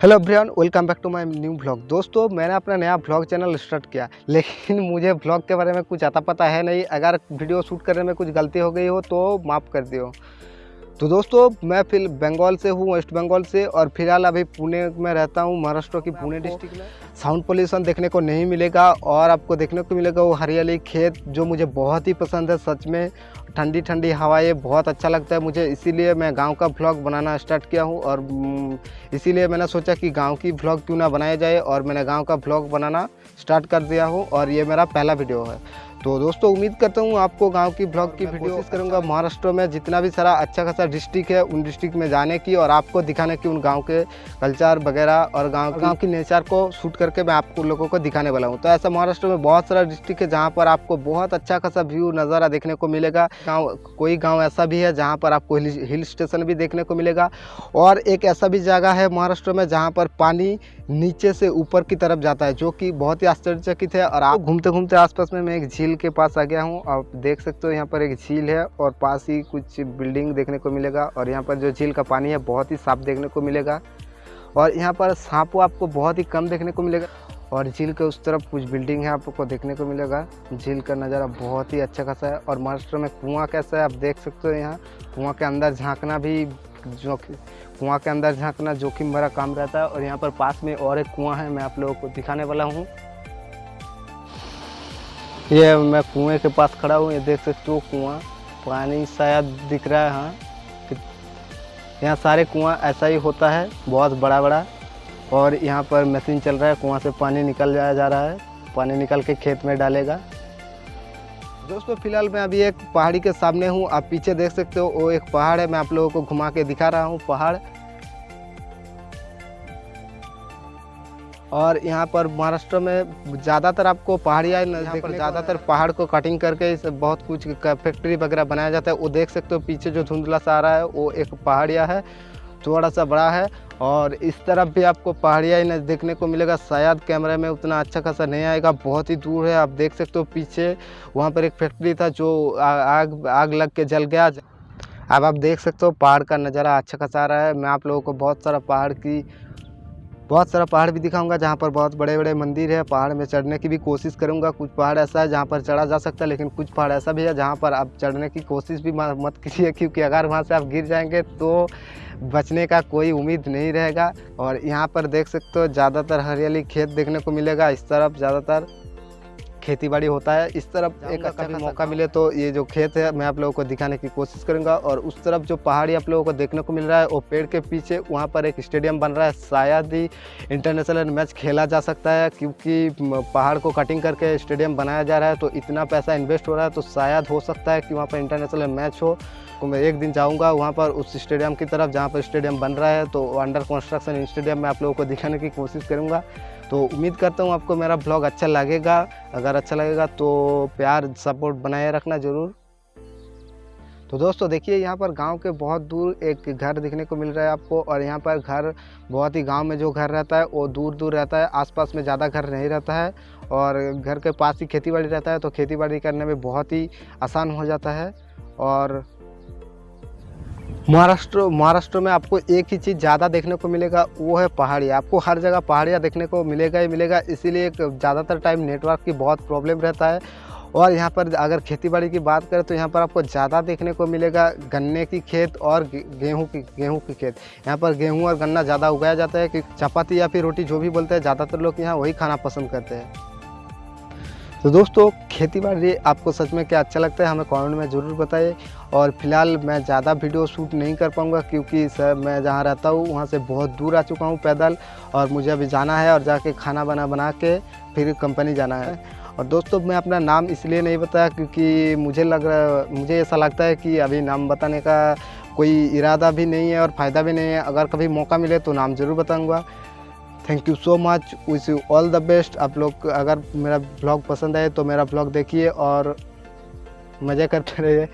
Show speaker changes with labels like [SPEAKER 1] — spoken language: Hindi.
[SPEAKER 1] Hello Brian welcome back to my new blog. दोस्तों, मैंने अपना नया ब्लॉग चैनल स्टार्ट किया, लेकिन मुझे ब्लॉग के बारे में कुछ आता पता है नहीं। अगर वीडियो शूट करने में कुछ गलती हो गई हो तो माफ़ कर दियो। तो दोस्तों मैं फिर बंगाल से हूँ वेस्ट बंगाल से और फ़िलहाल अभी पुणे में रहता हूँ महाराष्ट्र की पुणे डिस्ट्रिक्ट में। साउंड पोल्यूशन देखने को नहीं मिलेगा और आपको देखने को मिलेगा वो हरियाली खेत जो मुझे बहुत ही पसंद है सच में। ठंडी ठंडी हवाएँ बहुत अच्छा लगता है मुझे इसीलिए मैं गाँव का ब्लॉग बनाना स्टार्ट किया हूँ और इसीलिए मैंने सोचा कि गाँव की ब्लॉग क्यों ना बनाया जाए और मैंने गाँव का ब्लॉग बनाना स्टार्ट कर दिया हूँ और ये मेरा पहला वीडियो है। तो दोस्तों उम्मीद करता हूँ आपको गाँव की ब्लॉग की वीडियो कोशिश करूँगा महाराष्ट्र में जितना भी सारा अच्छा खासा डिस्ट्रिक्ट है उन डिस्ट्रिक्ट में जाने की और आपको दिखाने की उन गाँव के कल्चर वगैरह और गाँव गाँव की नेचर को शूट करके मैं आपको लोगों को दिखाने वाला हूँ। तो ऐसा महाराष्ट्र में बहुत सारा डिस्ट्रिक्ट है जहाँ पर आपको बहुत अच्छा खासा व्यू नज़ारा देखने को मिलेगा। गाँव कोई गाँव ऐसा भी है जहाँ पर आपको हिल स्टेशन भी देखने को मिलेगा। और एक ऐसा भी जगह है महाराष्ट्र में जहाँ पर पानी नीचे से ऊपर की तरफ़ जाता है जो कि बहुत ही आश्चर्यचकित है। और आप घूमते घूमते आसपास में मैं एक झील के पास आ गया हूँ। आप देख सकते हो यहाँ पर एक झील है और पास ही कुछ बिल्डिंग देखने को मिलेगा और यहाँ पर जो झील का पानी है बहुत ही साफ़ देखने को मिलेगा। और यहाँ पर सांप आपको बहुत ही कम देखने को मिलेगा और झील के उस तरफ़ कुछ बिल्डिंग है आपको देखने को मिलेगा। झील का नज़ारा बहुत ही अच्छा खासा है और महाराष्ट्र में कुआँ कैसा है आप देख सकते हो यहाँ। कुआँ के अंदर झांकना भी जो कुआँ के अंदर झांकना जोखिम भरा काम रहता है और यहाँ पर पास में और एक कुआँ है, मैं आप लोगों को दिखाने वाला हूँ। ये मैं कुएँ के पास खड़ा हूँ, ये देख सकते हो कुआँ। पानी शायद दिख रहा है हाँ। यहाँ सारे कुआँ ऐसा ही होता है, बहुत बड़ा बड़ा और यहाँ पर मशीन चल रहा है, कुआँ से पानी निकल जाया जा रहा है। पानी निकल के खेत में डालेगा। दोस्तों, फ़िलहाल मैं अभी एक पहाड़ी के सामने हूँ, आप पीछे देख सकते हो, वो एक पहाड़ है, मैं आप लोगों को घुमा के दिखा रहा हूँ, पहाड़। और यहाँ पर महाराष्ट्र में ज़्यादातर आपको पहाड़ियाँ यहाँ पर ज़्यादातर पहाड़ को कटिंग करके इस बहुत कुछ फैक्ट्री वगैरह बनाया जाता है। वो देख सकते हो पीछे जो धुंधला सा आ रहा है वो एक पहाड़िया है थोड़ा सा बड़ा है। और इस तरफ़ भी आपको पहाड़िया ही देखने को मिलेगा। शायद कैमरे में उतना अच्छा खासा नहीं आएगा बहुत ही दूर है। आप देख सकते हो पीछे वहाँ पर एक फैक्ट्री था जो आग आग लग के जल गया। अब आप देख सकते हो पहाड़ का नज़ारा अच्छा खासा आ रहा है। मैं आप लोगों को बहुत सारा पहाड़ की बहुत सारा पहाड़ भी दिखाऊँगा, जहाँ पर बहुत बड़े बड़े मंदिर है। पहाड़ में चढ़ने की भी कोशिश करूँगा। कुछ पहाड़ ऐसा है जहाँ पर चढ़ा जा सकता है, लेकिन कुछ पहाड़ ऐसा भी है जहाँ पर आप चढ़ने की कोशिश भी मत कीजिए क्योंकि अगर वहाँ से आप गिर जाएँगे तो बचने का कोई उम्मीद नहीं रहेगा। और यहाँ पर देख सकते हो, ज़्यादातर हरियाली खेत देखने को मिलेगा। इस तरफ़ ज़्यादातर खेती बाड़ी होता है। इस तरफ़ एक अच्छा भी मौका मिले तो ये जो खेत है मैं आप लोगों को दिखाने की कोशिश करूँगा और उस तरफ़ जो पहाड़ी आप लोगों को देखने को मिल रहा है वो पेड़ के पीछे वहाँ पर एक स्टेडियम बन रहा है। शायद ही इंटरनेशनल मैच खेला जा सकता है क्योंकि पहाड़ को कटिंग करके स्टेडियम बनाया जा रहा है तो इतना पैसा इन्वेस्ट हो रहा है तो शायद हो सकता है कि वहाँ पर इंटरनेशनल मैच हो। तो मैं एक दिन जाऊँगा वहाँ पर उस स्टेडियम की तरफ़, जहाँ पर स्टेडियम बन रहा है तो अंडर कंस्ट्रक्शन स्टेडियम में आप लोगों को दिखाने की कोशिश करूँगा। तो उम्मीद करता हूँ आपको मेरा ब्लॉग अच्छा लगेगा। अगर अच्छा लगेगा तो प्यार सपोर्ट बनाए रखना ज़रूर। तो दोस्तों, देखिए, यहाँ पर गाँव के बहुत दूर एक घर दिखने को मिल रहा है आपको, और यहाँ पर घर बहुत ही गाँव में जो घर रहता है, वो दूर दूर रहता है, आसपास में ज़्यादा घर नहीं रहता है, और घर के पास ही खेती बाड़ी रहता है तो खेती बाड़ी करने में बहुत ही आसान हो जाता है, और महाराष्ट्र महाराष्ट्र में आपको एक ही चीज़ ज़्यादा देखने को मिलेगा, वो है पहाड़ियाँ आपको हर जगह पहाड़ियाँ देखने को मिलेगा ही मिलेगा, इसीलिए ज़्यादातर टाइम नेटवर्क की बहुत प्रॉब्लम रहता है। और यहाँ पर अगर खेती बाड़ी की बात करें तो यहाँ पर आपको ज़्यादा देखने को मिलेगा गन्ने की खेत और गेहूँ की गेहूँ की खेत। यहाँ पर गेहूँ और गन्ना ज़्यादा उगाया जाता है, कि चपाती या फिर रोटी जो भी बोलते हैं, ज़्यादातर लोग यहाँ वही खाना पसंद करते हैं। तो दोस्तों खेती बाड़ी आपको सच में क्या अच्छा लगता है, हमें कमेंट में ज़रूर बताइए। और फ़िलहाल मैं ज़्यादा वीडियो शूट नहीं कर पाऊँगा क्योंकि सर, मैं जहाँ रहता हूँ, वहाँ से बहुत दूर आ चुका हूँ पैदल। और मुझे अभी जाना है और जाके खाना बना बना के फिर कंपनी जाना है। और दोस्तों, मैं अपना नाम इसलिए नहीं बताया क्योंकि मुझे लग रहा, मुझे ऐसा लगता है कि अभी नाम बताने का कोई इरादा भी नहीं है और फ़ायदा भी नहीं है। अगर कभी मौका मिले तो नाम ज़रूर बताऊँगा। Thank you so much wish you all the best आप लोग अगर मेरा ब्लॉग पसंद आए तो मेरा ब्लॉग देखिए और मज़े करते रहिए।